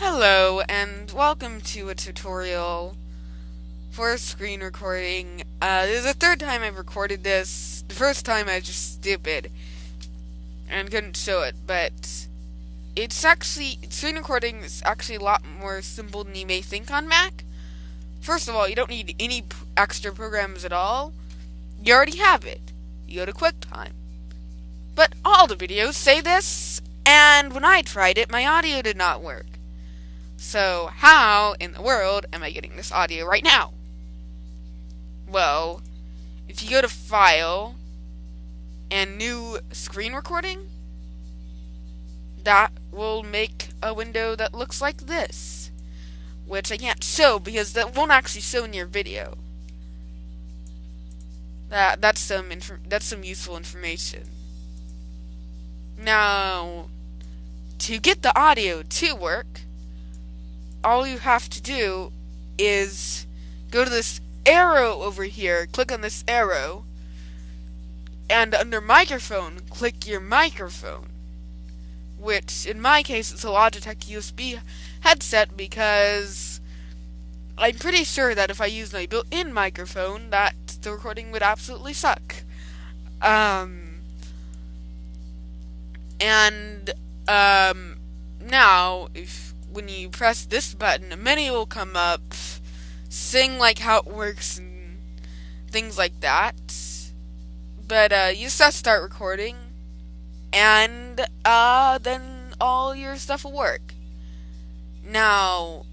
Hello and welcome to a tutorial for screen recording. Uh, this is the third time I've recorded this. The first time I was just stupid and couldn't show it, but it's actually, screen recording is actually a lot more simple than you may think on Mac. First of all, you don't need any extra programs at all. You already have it. You go to QuickTime. But all the videos say this, and when I tried it, my audio did not work. So, how in the world am I getting this audio right now? Well, if you go to File and New Screen Recording, that will make a window that looks like this, which I can't show because that won't actually show in your video. That that's some that's some useful information. Now, to get the audio to work, all you have to do is go to this arrow over here, click on this arrow, and under microphone, click your microphone. Which, in my case, it's a Logitech USB headset because I'm pretty sure that if I use my built-in microphone, that the recording would absolutely suck. Um, and um, now, if when you press this button, a menu will come up, sing like how it works and things like that. But uh, you just have to start recording, and uh, then all your stuff will work. Now,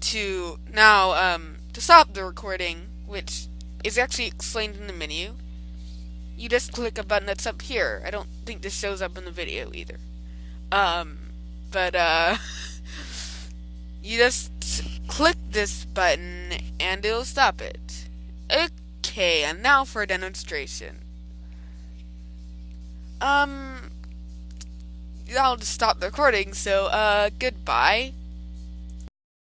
to now um, to stop the recording, which is actually explained in the menu, you just click a button that's up here. I don't think this shows up in the video either. Um, but uh, you just click this button and it'll stop it. Okay, and now for a demonstration. Um, I'll just stop the recording, so, uh, goodbye.